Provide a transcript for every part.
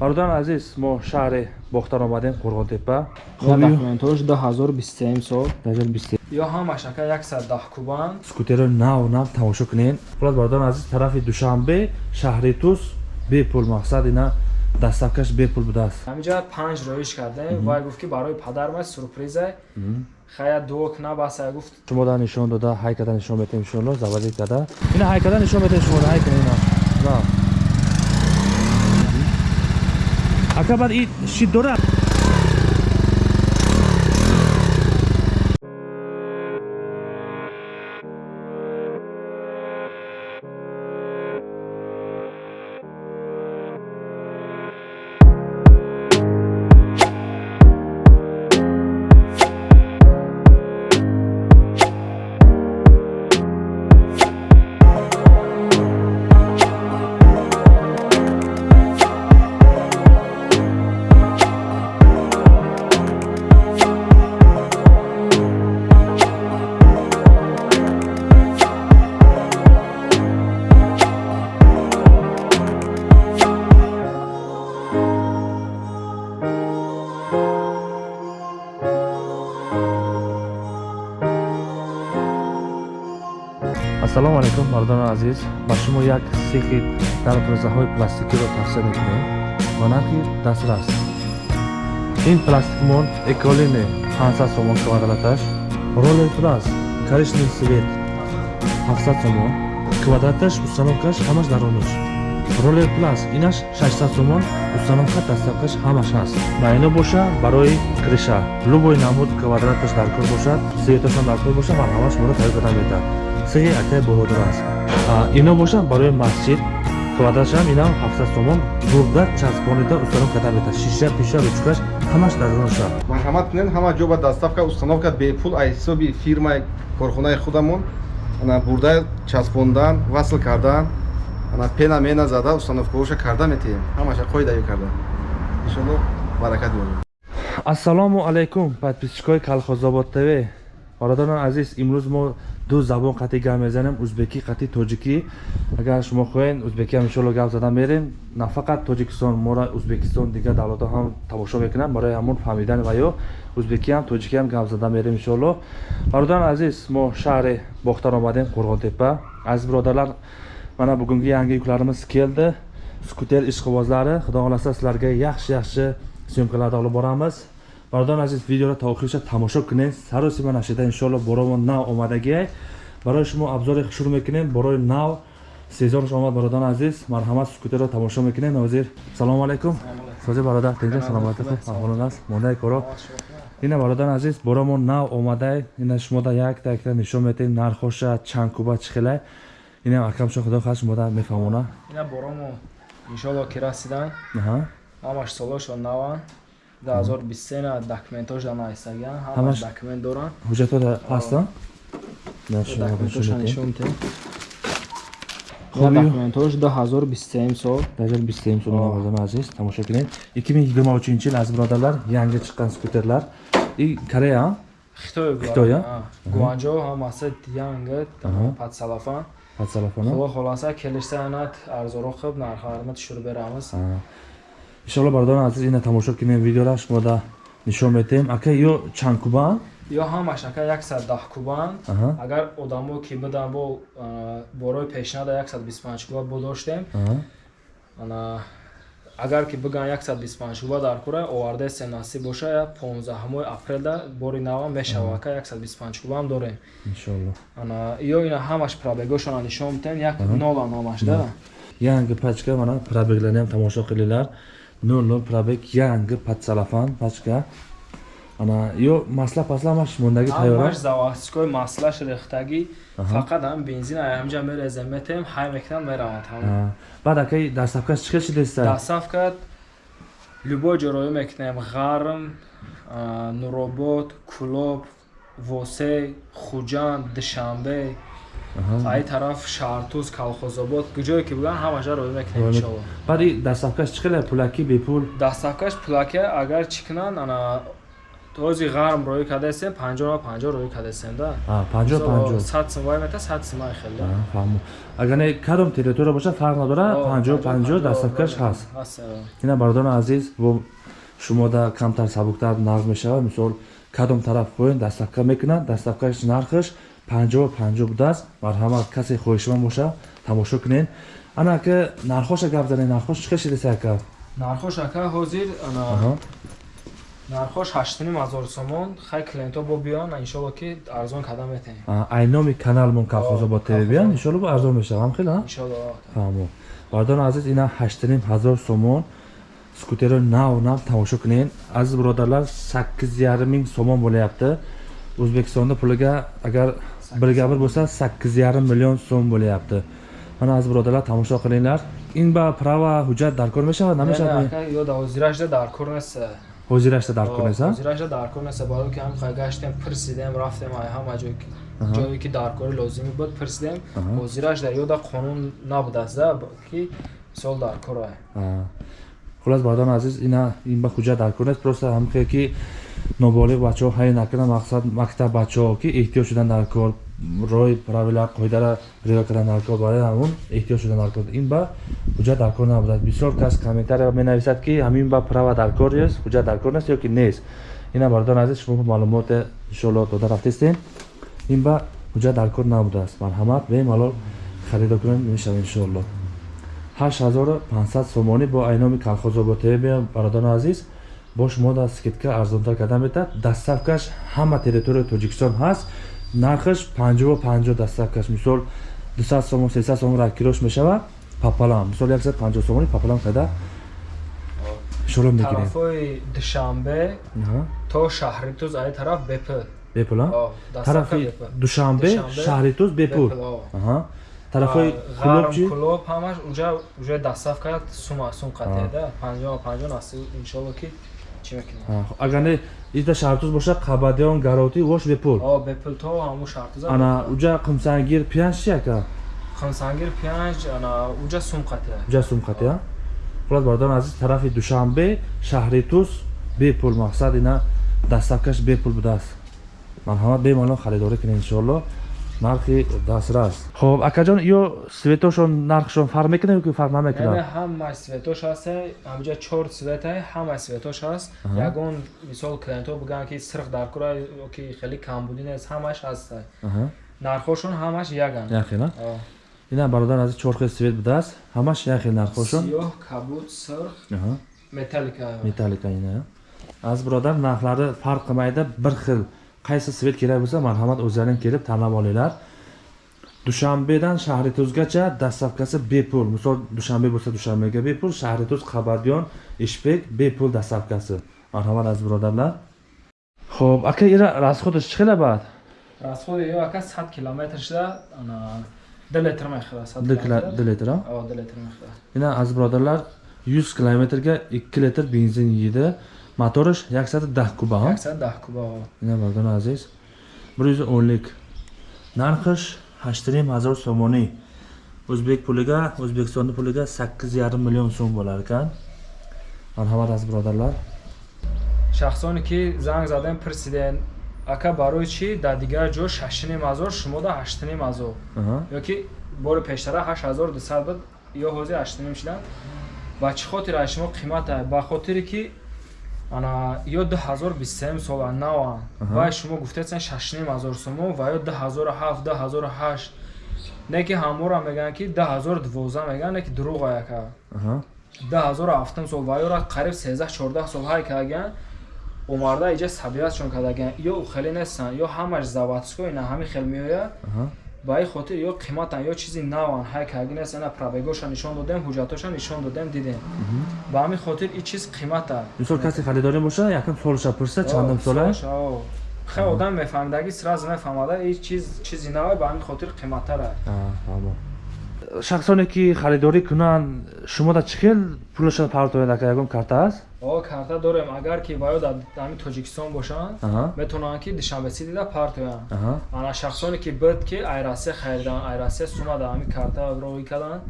бародарон азиз мо шаҳри бохтар омадем қурғонтепа документош 2023 сол. 2023 ё ҳамашака 110 кубан скутеро нав нав тамошо кунед. Хулас бародарон азиз тарафи душанбе шаҳри тус бепул мақсад ина дастафкаш бепул будааст. Ҳаминҷа панҷ роиш кардем. Вай гуфт ки барои падарма сюрприза. Хая дуок набаса гуфт. Шумо да нишон дода ҳайкада нишон метем иншоалло завазӣ када ина ҳайкада нишон метем шумо ҳайка ина ака баъд ин шид дорад ассалому алайкум мардони азиз. Ба шумо як сехи дарбозаҳои пластикиро тавсия мекунем. Ба нархи дастрас. Ин пластикмон эколине 500 сомон квадраташ ролер плас коричневый свет 700 сомон квадраташ установкаш ҳамаш даронуш ролер плас инаш 600 сомон установка дастафкаш ҳамаш ҳаст ба ино боша барои криша. Любой намуд квадраташ дар кор бошад светошам дар кор боша марҳамаш моро тайёр карда метавад сеҳи акай боҳодор аст. Ино бошад барои масҷид. Квадратшам инам 700 сомон бурда часпонида установка карда метавад шиша пиша ручкаш ҳамаш дар роша марҳамат кунед ҳама ҷо ба доставка установка бепул аз ҳисоби фирмаи корхонаи худамон. Бурда часпондан васл кардан пена мена зада установкаоша карда метаем ҳамаша қоидаё карда. Иншоалло баракат ёбед ассалому алайкум подписчикои калхозобод тв бародарон азиз имрӯз мо ду забон қатъи гап мезанем ӯзбекӣ қатъи тоҷикӣ агар шумо хоҳед узбекӣ ҳам иншоалло гап зада мерем на фақат тоҷикистон мора ӯзбекистон дигар давлатҳо ҳам тамошо мекунанд барои ҳамон фаҳмидан ва ё ӯзбекӣ ҳам тоҷикӣ ҳам гап зада мерем иншоалло бародарон азиз мо шаҳри бохтар омадем қурғонтепа азиз биродарлар мана бугунги янги юкларimiz keldi. Skuter ishqibozlari xudo xohlasa sizlarga yaxshi yaxshi syomkalarni olib boramiz. Бародарон азиз видеоро та охириша тамошо кунед. Сароси ма нашида иншоалло боромо нав омадагиай барои шумо обзори шурӯъ мекунем. Борои нав сезонш омад бародарон азиз. Марҳамат скутерро тамошо мекунем ҳозир салому алайкум. Сози бародар тинҷа саломати худ аҳволон аст. Мондаи коро. Ина бародарон азиз боромо нав омадай. Ина шумода якта якта нишон метем нархоша чанд куба чӣ хелай инам акамшо худо хас шумода мефаҳмона. Ина боромо иншоалло ки расидан. Ҳамаш солошо наван 2023 документош да наистагиан ҳамаш документ доран ҳуҷҷатҳо ҳастан документош 2023 сол 2023 сол мардони азиз тамошо кунед 2023 йил аз биродарлар янги чиққан скутерлар и корея хитоя гуанҷо ҳамаса янга падсалафан падсалафан хуло холаса келиштаанат арзоро хуб нархармат шур берамыз Иншоалло бародарон азиз ина тамошо кунем видеора шумо да нишон метем. Ака ё чанд кубан? Ё ҳамаш ака 110 кубан. Агар одамо ки бидан бо борои пешнада 125 куба бо доштем агар ки биган 125 куба дар кура оварда се насиб боша 15 апрелда бори навам мешава ака 125 кубам дорем. Иншоалло ё ина ҳамаш пробегошона нишон метем як нола номаш да? Янги пачка мана пробегларниам тамошо қилилар 00 пробег янги подсалафан пачка. Ана ё масла пасла маш мондаги тайёра заводской маслаш рехтаги фақат ҳам бензин ҳамҷа мерезем метем ҳай мекунам меравад ҳам баъд акай дастафкаш чӣ хел шидеста дастафка любой ҷороё мекунем. Ғарм нуробод кулоб восе хуҷанд душанбе ай тараф шаҳртуз калхозобод куҷое ки буган ҳамаша роё мекунем иншоалло баъди дастафкаш чӣ хеле? Пулаки бепул дастафкаш пулаки агар чӣ кунанд ана ҳозир ғарм рӯй кардастем панҷоҳ панҷоҳ рӯй кардастем да. Панҷоҳ панҷоҳ. сад сум вай мета сад сумай хел да А, фаҳмо. Агар не кадом территория боша фарқ надора панҷоҳ панҷоҳ дастафкаш ҳаст. Ина бародарони азиз бо шумода камтар сабуктар нағз мешавад. Мисол кадом тараф хоҳем дастафка мекунад дастафкаш нархаш панҷоҳ панҷоҳ будааст. марҳамат касе хоҳишманд боша тамошо кунед. ана ака нархоша гап занед. нархош чӣ шидасе ака нархош ака ҳозир нархош ҳаштуним ҳазор сомон хай клиентҳо бо биён иншолло ки арзон карда метавем А, айноми каналмон тв биан Колхозобод. иншолло бо арзон мешавам. хел фаҳмо. бародарони азиз ина ҳаштуним ҳазор сомон. скутеро нав нав тамошо кунед. азиз бародарлар саккиз ярминг сомон bo'layapti o'zbekistonda puliga agar birga bir bo'lsa sakkiz yarim million so'm bo'layapti mana aziz birodarlar tomosha qilinglar in ба права ҳуҷҷат даркор мешавад намешавад ака ёда ҳозирашда дар кор нест ҳозирашда даркор нест а? ҳозирашда дар кор нест барои ки ҳам хай гаштем пирсидем рафтем ай ҳама ҷое ки Аҳа. ҷое ки даркорӣ лозимӣ буд пирсидем Аҳа. ҳозирашда ёда қонун набудааст да ки мисол дар кор ай А. хулас бародарони азиз ина ин ба ҳуҷҷат даркор нест просто ҳамхе ки ноболиғ бачаҳо ҳай накунад мақсад мактаб бачаҳо ки эҳтиёҷ шудан дар кор роҳи правила қоидара риоя кардан дар кор барои ҳамон эҳтиёҷ шудан дар кор. ин ба ҳуҷҷат дар кор набудааст бисёр кас комментария менависад ки ҳамин ба права дар кор ест ҳуҷҷат дар кор нест ё ки нест. ина бародарони азиз шумо маълумоте иншоалло дода рафтестем. ин ба ҳуҷҷат дар кор набудааст марҳамат бемалол харидор кунед мешавад иншоалло 8500 сомонӣ бо айноми калхозоботӣ биём бародарони азиз бо шумо да скидка арзонтар карда метад дастафкаш ҳама территорияи тоҷикистон ҳаст. Нархаш 50 дастафкаш мисол 200 сомон 300 сомон ракирош мешавад папалам. Мисол 150 сомони папалам када шуро мегирем тарафҳои душанбе то шаҳритуз ай тараф бепул. Дастафка тарафи бепул. душанбе Душанбе, шаҳритуз бепул. Бепул, о. Аҳа. тарафҳои ғарм кулоб чӣ? кулоб ҳамаш уҷа уҷа дастафка сума сум А. қатеда панҷоҳ панҷоҳ наси иншолло ки агар не ида шаҳритуз боша қабадиён гароти вош бепул о бепул то ҳаму шартуза ана уҷа қимсангир пиянҷ чи ака хансангир пиянҷ ана уҷа сум қатеда уҷа сумқати а хулас бародарон азиз тарафи душанбе шаҳри туз бепул мақсад ина дастафкаш бепул будааст марҳамат бемалол харидорӣ кунед иншоалло нархи дастрас. Хоб акаҷон ё светошон нархшон фарқ мекунад ё ки фарқ намекунад? Ҳамаи светош ҳаст ҳамҷа чор светай ҳамаи светош ҳаст ягон мисол клиентҳо бигӯянд ки сирх дар кора ё ки хеле камбудӣ нест ҳамаш ҳаст Аҳа. нархошон ҳамаш яганд. Як хел а О. ина бародарон азиз чор хел свет будааст ҳамаш як хел нархошон сиёҳ кабуд сирх металлика. Металлика ина аз биродар нархлари фарқ қилмайда bir xil qaysi svet kerak bo'lsa marhamat o'zlaring kelib tanlab olinglar. Dushanbedan shahrituzgacha dastavkasi bepul. Misol dushanbe bo'lsa dushanbega bepul shahrituz qabardyon ishbek bepul dastavkasi. Marhamat aziz birodarlar. Ho'p aka ira расходы чхела бад расходы ё ака 100 километрда diletirmay qiladi dil litr diletirmay aziz birodarlar 100 kilometrga 2 litr benzin yeydi. Motorish 110 kuba ha? яксад даҳ куба о. ина мардони азиз. O'nlik narxish hashtarim hazor somoni o'zbek puliga o'zbekistonni puliga sakkiz yarim million so'm bo'lar ekan marhamat aziz birodarlar шахсоне ки занг задем пирсиден ака барои чӣ? Дар дигар ҷо шашним ҳазор шумо да ҳаштним ҳазор ёки бори пештара ҳашт ҳазор дусад буд ё ҳозир ҳаштним шудан ба чӣ хотир аз шумо қимата ба хотире ки ана ё ду ҳазор бистсем сола наван Аҳа. вай шумо шашним ҳазор сумо ва ё ду ҳазору ҳафт ду ҳазору ҳашт не ки ҳамора мегӯянд ки ду ҳазору дувоздаҳ мегӯянд не ки дурӯғ яка Аҳа. ду ҳазору ҳафтум сол ва ёра қариб сездаҳ чордаҳ сол ҳай кардагиян омарда иҷа сабиятшон кардагиян ё ухелӣ нестанд ё ҳамаш заводско ина ҳамин хел меояд Аҳа. Ба ин хотир ё қиматан ё чизи наван ҳай карги нест ана пробегоша нишон додем ҳуҷҷатоша нишон додем дидем. Ба ҳамин хотир ин чиз қимата. Мисол касе харидорӣ боша якам солша пурса чандум сола хе одам мефаҳмидаги сразу мефаҳмада ин чиз чизи навай ба ҳамин хотир қиматара Аа, фаҳмо. Шахсоне ки харидорӣ кунанд шумода чӣ хел пулашон партояд ака? Ягон карта аст? О карта дорем. Агар ки баё дар ҳамин тоҷикистон бошанд метавонанд ки душанбесидида партоянд. Аҳа. ана шахсоне ки буд ки айрасе харидан айрасе сума дар ҳамин карта роҳӣ карданд.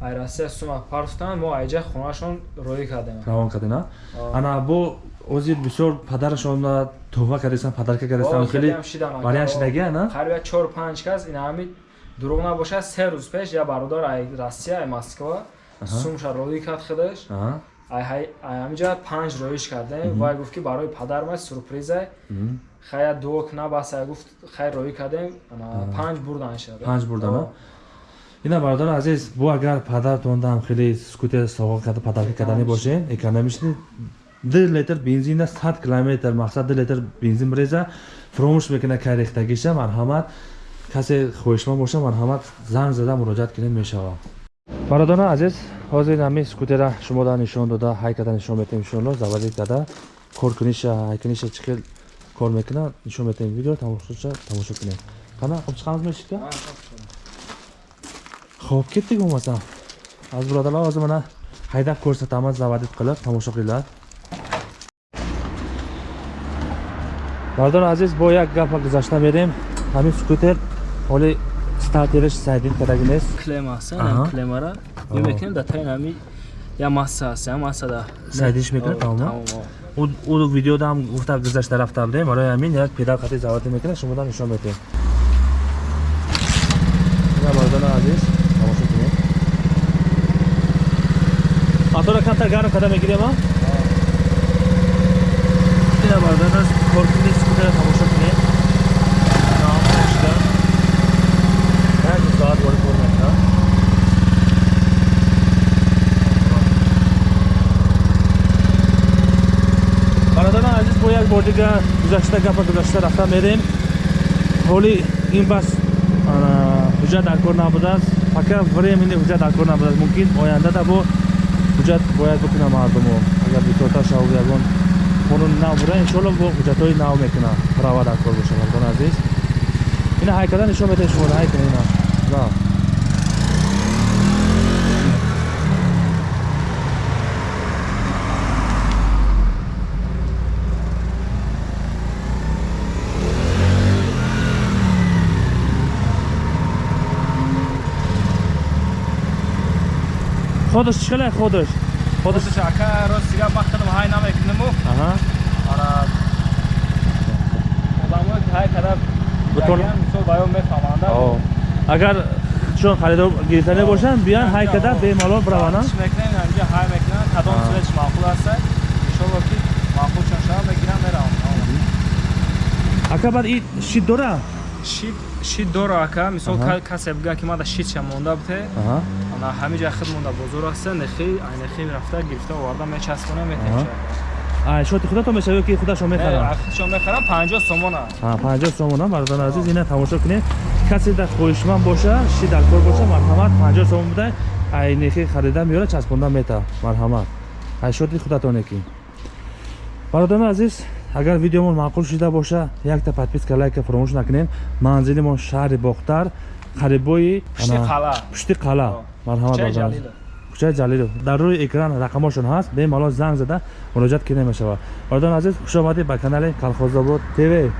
Айрасе сума партотанд мо айҷа хонашон роҳӣ кардем. Равон кардина? О. ана бо ҳозир бисёр падарашонро тӯҳфа кардистан падарка хеле шидан, ака. вариант шидагия на? Қариб як чор панҷ кас ин ҳами дурӯғ набошад се рӯз пеш я бародар ай россия ай москва сумша роӣ кард худаш. Ай ҳамиҷа панҷ роиш кардем. Вай гуфт ки барои падарма сюрпризай. Мгм. хая дуок набасай гуфт хай роӣ кардем. Панҷ бурдан шад панҷ бурдана ина бародари азиз бу агар падартондам хеле скутер соғо карда падарка кардани бошен экономични ду литр бензина сад километр мақсад ду литр бензин биреза. Фромӯш мекуна кай рехтагиша марҳамат касе хоҳишманд боша марҳамат занг зада муроҷиат кунед мешавад бародарон азиз ҳозир ҳами скутера шумода нишон дода ҳай карда нишон метем иншоалло заварӣ карда коркуниша ҳайкуниша чӣ хел кор мекуна нишон метем. Видео тамошоша тамошо кунем. Қана обчиқамыз мешика хоб кетдик бомаса аз биродарлар ҳозир мана ҳайдаб көрсатамаз завадид қилиб тамошо қилад бардор азиз бо як гапа гузашта мерем. Ҳамин скутер ҳоли стартериш сайдин кардаги нест клема аст Аҳа. клемара Аҳа. мекунем да тайин ҳами я масса аст я масса да Сайдиш мекунем, тамома? ӯ- ӯ видеода ҳам гуфта гузашта рафта будем барои ҳамин як педал қати завадӣ мекунем шумода нишон метем ина бардор азиз тамошо кунем. Мотора камтар гарм карда мегирем а? Ина бардор аз коркуни скутера тамошо кунем як соат вори кор мекунад бародарон азиз бо як бор дига гузашта гапа гузашта рафта мерем. Ҳоли ин бас ҳуҷҷат дар кор набудааст фақат времени ҳуҷҷат дар кор набудааст мумкин ояндада бо ҳуҷҷат бояд бикунам мардумо агар битота шаву ягон қонуни нав буда иншоалло бо ҳуҷҷатҳои нав мекунам права дар кор боша мардон азиз. Ина ҳайкада нишон медаҳед шумода ҳайкун ина ходиш ходиш Ходиш ака рост сига мақтадам ҳай намекунему аҳа. Ана одамое ки ҳай када Бутон- ягиан мисол баён мефаҳманда. О. агар чун харидор гирифтани бошанд биан ҳай када бемалол биравана Чӣ мекунем ҳамҷа ҳай мекунем кадом Аа. сӯяш маъқул аст. Иншолло ки маъқул чун шава мегирам меравам. Ака баъд и шид дора? Шид шид дора ака. Мисол Аҳа. ка- касе бигӯяд ки мада шидша монда буте аҳа ана ҳамиҷа хид монда бозор аста нехи ай нехи рафта гирифта оварда мечаспонем Аҳа. метем ай шоти худато мешавӣ ки худашон мехарам? хидшон мехарам панҷоҳ сомон аст ҳа панҷоҳ сомона. Бардони азиз ина тамошо кунед. Касе дар хоҳишманд боша ши дар кор боша марҳамат. Панҷоҳ сомон буда ай нехи харида меёра часпонда мета. Марҳамат. Ай шоти худатоне ки? Бародарони азиз агар видеомон маъқул шуда боша якта подписка лайка фаромӯш накунед. Манзилимон шаҳри бохтар қарибои пушти ана- қала. Пушти қала марҳамат Кӯчаи Ҷалилов. кӯчаи ҷалилов. Дар рӯи экран рақамошон ҳаст бемалол занг зада муроҷиат кӣ намешавад бародарони азиз хушомадед ба канали калхозобод тв